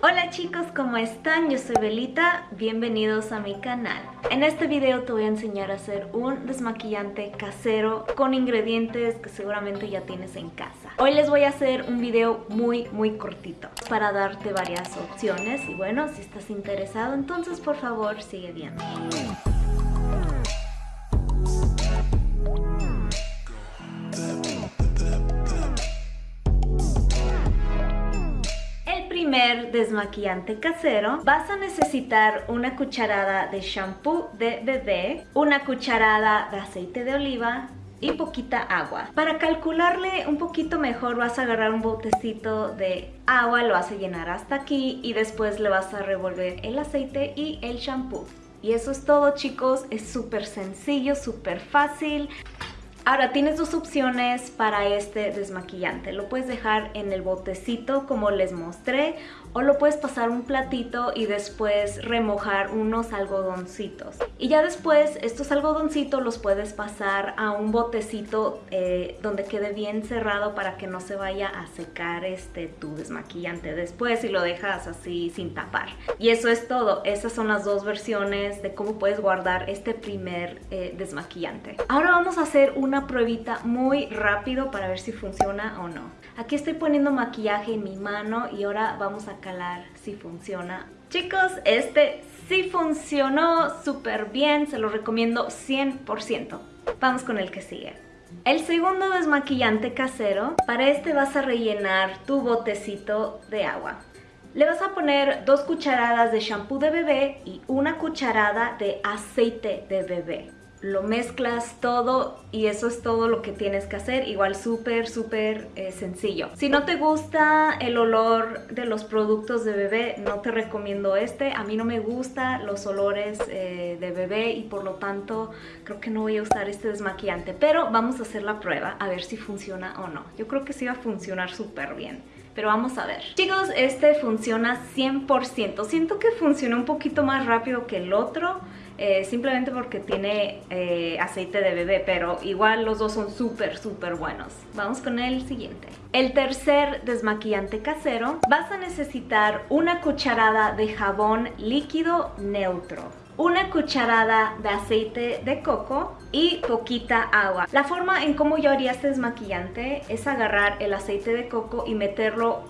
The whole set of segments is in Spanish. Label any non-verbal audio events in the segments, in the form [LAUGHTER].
Hola chicos, ¿cómo están? Yo soy Belita, bienvenidos a mi canal. En este video te voy a enseñar a hacer un desmaquillante casero con ingredientes que seguramente ya tienes en casa. Hoy les voy a hacer un video muy muy cortito para darte varias opciones y bueno, si estás interesado entonces por favor sigue viendo. Primer desmaquillante casero vas a necesitar una cucharada de shampoo de bebé, una cucharada de aceite de oliva y poquita agua. Para calcularle un poquito mejor vas a agarrar un botecito de agua, lo vas a llenar hasta aquí y después le vas a revolver el aceite y el shampoo. Y eso es todo chicos, es súper sencillo, súper fácil. Ahora tienes dos opciones para este desmaquillante. Lo puedes dejar en el botecito como les mostré o lo puedes pasar un platito y después remojar unos algodoncitos. Y ya después estos algodoncitos los puedes pasar a un botecito eh, donde quede bien cerrado para que no se vaya a secar este tu desmaquillante después y lo dejas así sin tapar. Y eso es todo. Esas son las dos versiones de cómo puedes guardar este primer eh, desmaquillante. Ahora vamos a hacer una pruebita muy rápido para ver si funciona o no. Aquí estoy poniendo maquillaje en mi mano y ahora vamos a si funciona. Chicos, este sí funcionó súper bien, se lo recomiendo 100%. Vamos con el que sigue. El segundo desmaquillante casero, para este vas a rellenar tu botecito de agua. Le vas a poner dos cucharadas de shampoo de bebé y una cucharada de aceite de bebé lo mezclas todo y eso es todo lo que tienes que hacer, igual súper súper eh, sencillo. Si no te gusta el olor de los productos de bebé, no te recomiendo este, a mí no me gustan los olores eh, de bebé y por lo tanto creo que no voy a usar este desmaquillante, pero vamos a hacer la prueba a ver si funciona o no. Yo creo que sí va a funcionar súper bien pero vamos a ver. Chicos, este funciona 100%. Siento que funciona un poquito más rápido que el otro, eh, simplemente porque tiene eh, aceite de bebé, pero igual los dos son súper, súper buenos. Vamos con el siguiente. El tercer desmaquillante casero, vas a necesitar una cucharada de jabón líquido neutro una cucharada de aceite de coco y poquita agua. La forma en cómo yo haría este desmaquillante es agarrar el aceite de coco y meterlo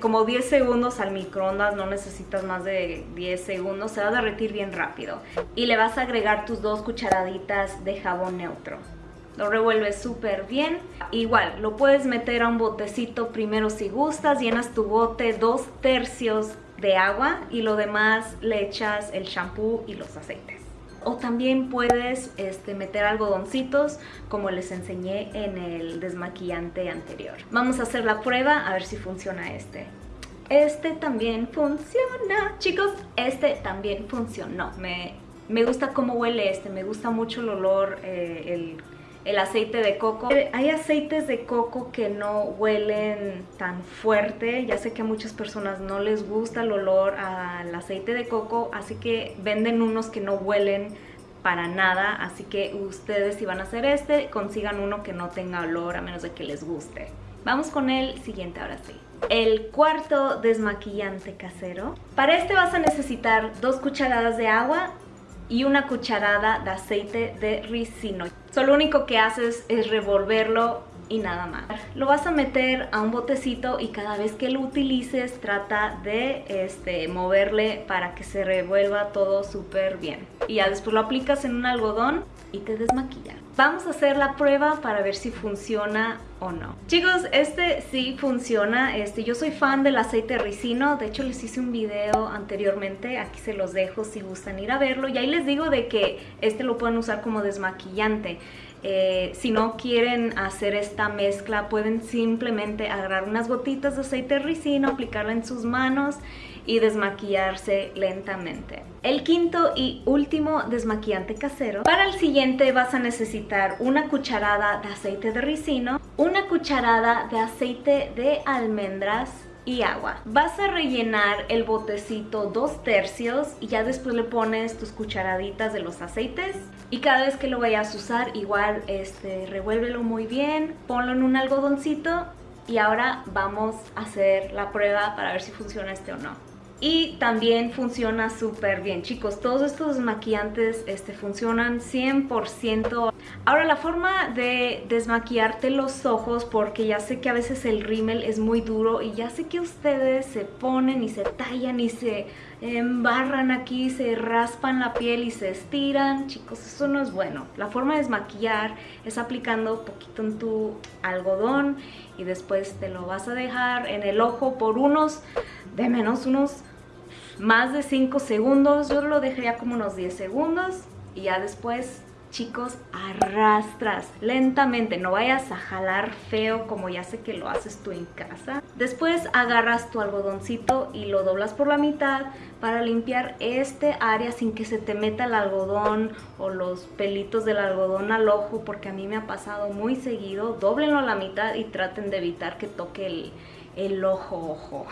como 10 segundos al microondas, no necesitas más de 10 segundos, se va a derretir bien rápido. Y le vas a agregar tus dos cucharaditas de jabón neutro. Lo revuelves súper bien. Igual, lo puedes meter a un botecito primero si gustas, llenas tu bote dos tercios de agua y lo demás le echas el shampoo y los aceites o también puedes este, meter algodoncitos como les enseñé en el desmaquillante anterior. Vamos a hacer la prueba a ver si funciona este. Este también funciona. Chicos, este también funcionó. Me, me gusta cómo huele este, me gusta mucho el olor, eh, el el aceite de coco. Eh, hay aceites de coco que no huelen tan fuerte, ya sé que a muchas personas no les gusta el olor al aceite de coco, así que venden unos que no huelen para nada, así que ustedes si van a hacer este, consigan uno que no tenga olor a menos de que les guste. Vamos con el siguiente ahora sí. El cuarto desmaquillante casero. Para este vas a necesitar dos cucharadas de agua, y una cucharada de aceite de ricino. Solo lo único que haces es revolverlo y nada más. Lo vas a meter a un botecito y cada vez que lo utilices trata de este, moverle para que se revuelva todo súper bien. Y ya después lo aplicas en un algodón y te desmaquilla. Vamos a hacer la prueba para ver si funciona no. Chicos, este sí funciona. Este, yo soy fan del aceite ricino. De hecho, les hice un video anteriormente. Aquí se los dejo si gustan ir a verlo. Y ahí les digo de que este lo pueden usar como desmaquillante. Eh, si no quieren hacer esta mezcla, pueden simplemente agarrar unas gotitas de aceite ricino, aplicarla en sus manos y desmaquillarse lentamente. El quinto y último desmaquillante casero. Para el siguiente vas a necesitar una cucharada de aceite de ricino, una cucharada de aceite de almendras, y agua. Vas a rellenar el botecito dos tercios y ya después le pones tus cucharaditas de los aceites y cada vez que lo vayas a usar igual este revuélvelo muy bien, ponlo en un algodoncito y ahora vamos a hacer la prueba para ver si funciona este o no y también funciona súper bien. Chicos todos estos desmaquillantes este, funcionan 100% ahora la forma de desmaquillarte los ojos porque ya sé que a veces el rímel es muy duro y ya sé que ustedes se ponen y se tallan y se embarran aquí se raspan la piel y se estiran. Chicos eso no es bueno. La forma de desmaquillar es aplicando poquito en tu algodón y después te lo vas a dejar en el ojo por unos de menos unos más de 5 segundos, yo lo dejaría como unos 10 segundos y ya después chicos, arrastras lentamente, no vayas a jalar feo como ya sé que lo haces tú en casa. Después agarras tu algodoncito y lo doblas por la mitad para limpiar este área sin que se te meta el algodón o los pelitos del algodón al ojo porque a mí me ha pasado muy seguido. Doblenlo a la mitad y traten de evitar que toque el, el ojo ojo.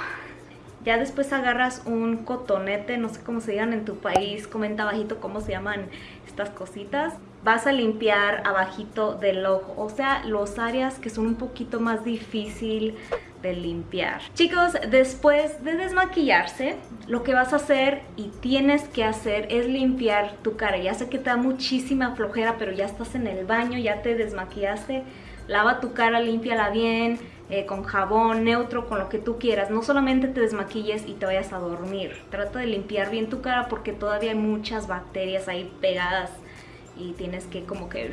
Ya después agarras un cotonete, no sé cómo se llaman en tu país, comenta abajito cómo se llaman estas cositas. Vas a limpiar abajito del ojo, o sea, los áreas que son un poquito más difícil de limpiar. Chicos, después de desmaquillarse, lo que vas a hacer y tienes que hacer es limpiar tu cara. Ya sé que te da muchísima flojera, pero ya estás en el baño, ya te desmaquillaste. Lava tu cara, límpiala bien, eh, con jabón neutro, con lo que tú quieras. No solamente te desmaquilles y te vayas a dormir. Trata de limpiar bien tu cara porque todavía hay muchas bacterias ahí pegadas y tienes que como que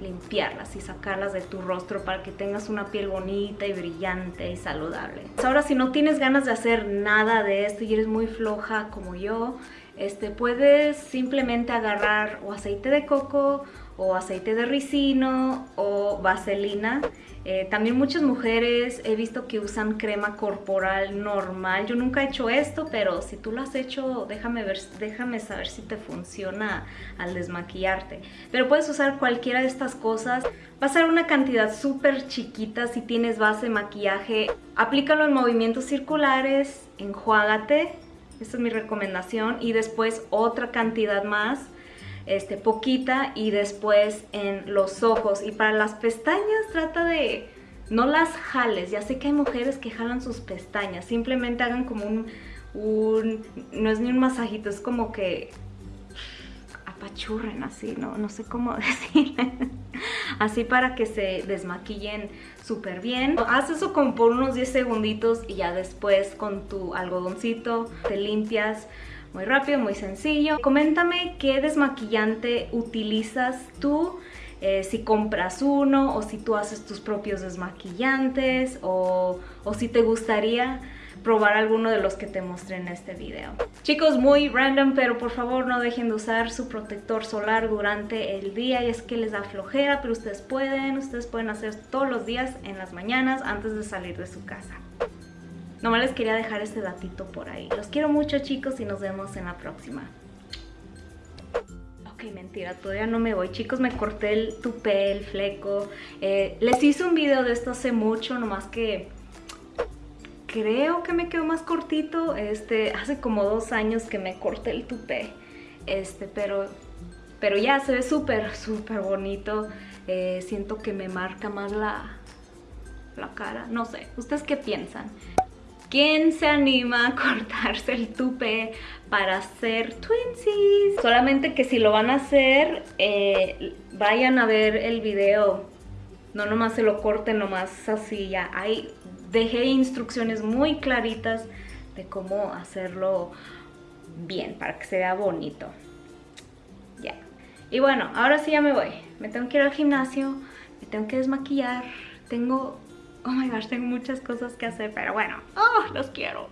limpiarlas y sacarlas de tu rostro para que tengas una piel bonita y brillante y saludable. Ahora si no tienes ganas de hacer nada de esto y eres muy floja como yo, este, puedes simplemente agarrar o aceite de coco o aceite de ricino o vaselina eh, también muchas mujeres he visto que usan crema corporal normal. Yo nunca he hecho esto, pero si tú lo has hecho, déjame, ver, déjame saber si te funciona al desmaquillarte. Pero puedes usar cualquiera de estas cosas. Va a ser una cantidad súper chiquita si tienes base maquillaje. Aplícalo en movimientos circulares, enjuágate. Esta es mi recomendación. Y después otra cantidad más este, poquita y después en los ojos. Y para las pestañas trata de no las jales. Ya sé que hay mujeres que jalan sus pestañas. Simplemente hagan como un, no es ni un masajito, es como que apachurren así, ¿no? No sé cómo [LAUGHS] decir. así para que se desmaquillen súper bien. Haz eso como por unos 10 segunditos y ya después con tu algodoncito te limpias muy rápido, muy sencillo. Coméntame qué desmaquillante utilizas tú, eh, si compras uno o si tú haces tus propios desmaquillantes o, o si te gustaría probar alguno de los que te mostré en este video. Chicos, muy random, pero por favor no dejen de usar su protector solar durante el día y es que les da flojera, pero ustedes pueden, ustedes pueden hacer todos los días en las mañanas antes de salir de su casa. Nomás les quería dejar este datito por ahí. Los quiero mucho chicos y nos vemos en la próxima. Ok, mentira, todavía no me voy. Chicos, me corté el tupé, el fleco. Eh, les hice un video de esto hace mucho, nomás que creo que me quedó más cortito. Este, hace como dos años que me corté el tupé. Este, pero, pero ya se ve súper, súper bonito. Eh, siento que me marca más la, la cara. No sé, ¿ustedes qué piensan? ¿Quién se anima a cortarse el tupe para hacer twinsies? Solamente que si lo van a hacer, eh, vayan a ver el video. No nomás se lo corten, nomás así ya. Ahí dejé instrucciones muy claritas de cómo hacerlo bien, para que se vea bonito. Ya. Y bueno, ahora sí ya me voy. Me tengo que ir al gimnasio, me tengo que desmaquillar. Tengo Oh my gosh, tengo muchas cosas que hacer, pero bueno, oh, los quiero.